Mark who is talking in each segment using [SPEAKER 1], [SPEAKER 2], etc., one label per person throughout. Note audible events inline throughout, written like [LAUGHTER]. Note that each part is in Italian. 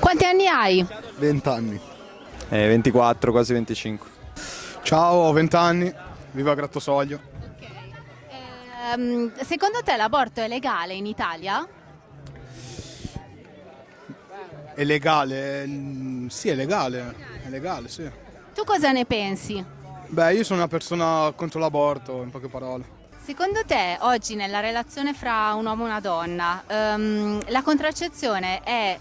[SPEAKER 1] Quanti anni hai?
[SPEAKER 2] 20 anni.
[SPEAKER 3] Eh, 24, quasi 25.
[SPEAKER 2] Ciao, ho 20 anni, vivo a Grattosoglio.
[SPEAKER 1] Ehm, secondo te l'aborto è legale in Italia?
[SPEAKER 2] È legale? Mm, Sì, è legale, è legale, sì.
[SPEAKER 1] Tu cosa ne pensi?
[SPEAKER 2] Beh, io sono una persona contro l'aborto, in poche parole.
[SPEAKER 1] Secondo te oggi nella relazione fra un uomo e una donna ehm, la contraccezione è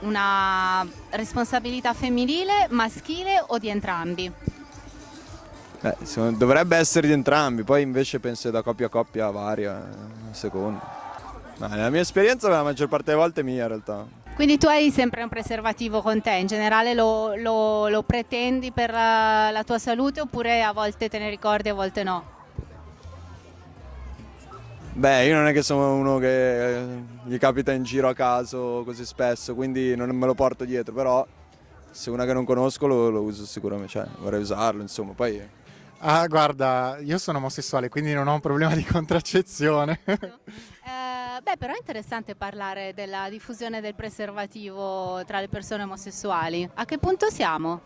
[SPEAKER 1] una responsabilità femminile, maschile o di entrambi?
[SPEAKER 3] Eh, secondo- dovrebbe essere di entrambi, poi invece penso da coppia a coppia varia, eh, a seconda. Ma nella mia esperienza la maggior parte delle volte è mia in realtà.
[SPEAKER 1] Quindi tu hai sempre un preservativo con te, in generale lo, lo- lo pretendi per la, la tua salute oppure a volte te ne ricordi, a volte no?
[SPEAKER 3] Beh, io non è che sono uno che eh, gli capita in giro a caso così spesso, quindi non me lo porto dietro, però se una che non conosco lo, lo uso sicuramente, cioè vorrei usarlo, insomma, poi
[SPEAKER 4] Ah, guarda, io sono omosessuale, quindi non ho un problema di contraccezione. [LAUGHS]
[SPEAKER 1] Eh, beh, però è interessante parlare della diffusione del preservativo tra le persone omosessuali. A che punto siamo?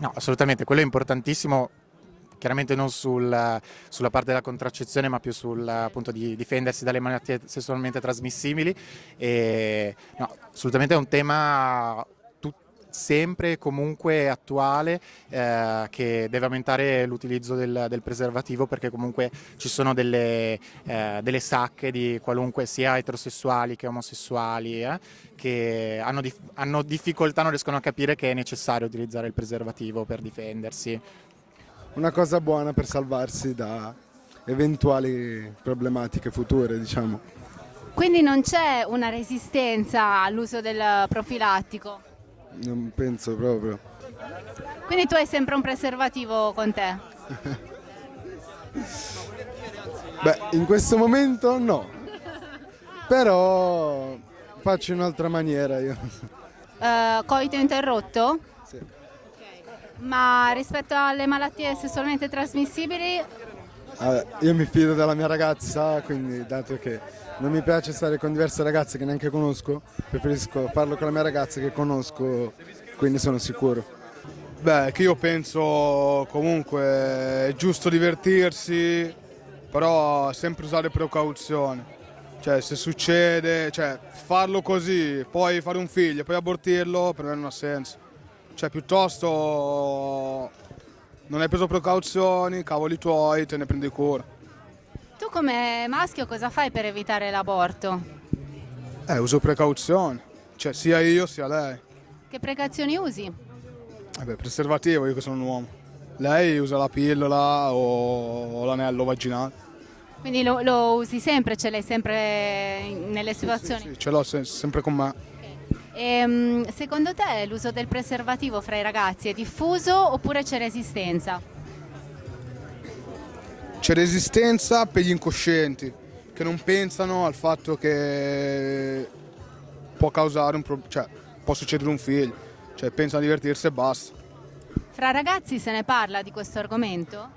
[SPEAKER 4] No, assolutamente, quello è importantissimo. Chiaramente non sul- sulla parte della contraccezione, ma più sul appunto di difendersi dalle malattie sessualmente trasmissibili. E, no, assolutamente è un tema sempre e comunque attuale eh, che deve aumentare l'utilizzo del, del preservativo perché comunque ci sono delle, eh, delle sacche di qualunque sia eterosessuali che omosessuali eh, che hanno, dif- hanno difficoltà, non riescono a capire che è necessario utilizzare il preservativo per difendersi.
[SPEAKER 5] Una cosa buona per salvarsi da eventuali problematiche future, diciamo.
[SPEAKER 1] Quindi non c'è una resistenza all'uso del profilattico.
[SPEAKER 5] Non penso proprio.
[SPEAKER 1] Quindi tu hai sempre un preservativo con te. [LAUGHS]
[SPEAKER 5] Beh, in questo momento no. Però faccio in un'altra maniera io.
[SPEAKER 1] Eh, coito interrotto?
[SPEAKER 5] Sì.
[SPEAKER 1] Ma rispetto alle malattie sessualmente trasmissibili,
[SPEAKER 5] Io mi fido della mia ragazza, quindi dato che non mi piace stare con diverse ragazze che neanche conosco, preferisco farlo con la mia ragazza che conosco, quindi sono sicuro.
[SPEAKER 2] Beh, che io penso comunque è giusto divertirsi, però sempre usare precauzioni. Cioè, se succede, cioè, farlo così, poi fare un figlio, poi abortirlo, per me non ha senso. Cioè, piuttosto non hai preso precauzioni, cavoli tuoi, te ne prendi cura.
[SPEAKER 1] tu come maschio cosa fai per evitare l'aborto?
[SPEAKER 2] Eh, uso precauzioni, cioè sia io sia lei.
[SPEAKER 1] Che precauzioni usi?
[SPEAKER 2] Eh beh, preservativo, io che sono un uomo. Lei usa la pillola o, l'anello vaginale.
[SPEAKER 1] Quindi lo, lo usi sempre, ce l'hai sempre nelle situazioni?
[SPEAKER 2] Sì, ce l'ho se- sempre con me.
[SPEAKER 1] Ehm, secondo te l'uso del preservativo fra i ragazzi è diffuso oppure c'è resistenza?
[SPEAKER 2] C'è resistenza per gli incoscienti che non pensano al fatto che può causare un problema, cioè può succedere un figlio, cioè pensano a divertirsi e basta.
[SPEAKER 1] Fra ragazzi se ne parla di questo argomento?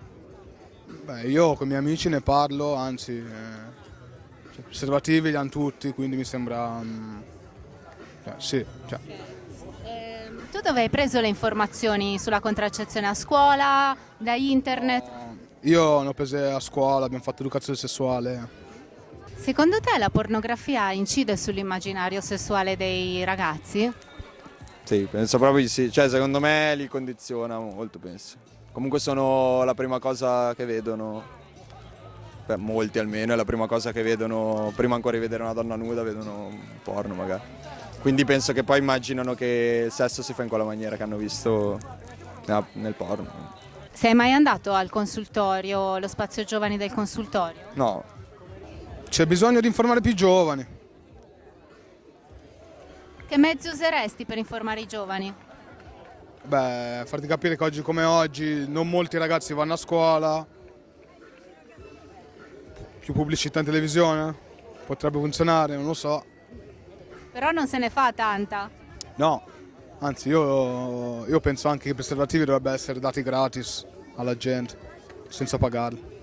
[SPEAKER 2] Beh, io con i miei amici ne parlo, anzi, eh, cioè, preservativi li hanno tutti, quindi mi sembra... mm, cioè, sì, cioè,
[SPEAKER 1] tu dove hai preso le informazioni sulla contraccezione a scuola, da internet?
[SPEAKER 2] io ne ho prese a scuola, abbiamo fatto educazione sessuale.
[SPEAKER 1] Secondo te la pornografia incide sull'immaginario sessuale dei ragazzi?
[SPEAKER 3] sì, penso proprio di sì, cioè secondo me li condiziona molto, penso. Comunque sono la prima cosa che vedono, per molti almeno, è la prima cosa che vedono, prima ancora di vedere una donna nuda, vedono un porno magari. Quindi penso che poi immaginano che il sesso si fa in quella maniera che hanno visto nel porno.
[SPEAKER 1] Sei mai andato al consultorio, lo spazio giovani del consultorio?
[SPEAKER 3] No,
[SPEAKER 2] C'è bisogno di informare più giovani.
[SPEAKER 1] Che mezzi useresti per informare i giovani?
[SPEAKER 2] Beh, farti capire che oggi come oggi non molti ragazzi vanno a scuola, più pubblicità in televisione, potrebbe funzionare, non lo so.
[SPEAKER 1] Però non se ne fa tanta.
[SPEAKER 2] No, anzi io, io penso anche che i preservativi dovrebbero essere dati gratis alla gente, senza pagarli.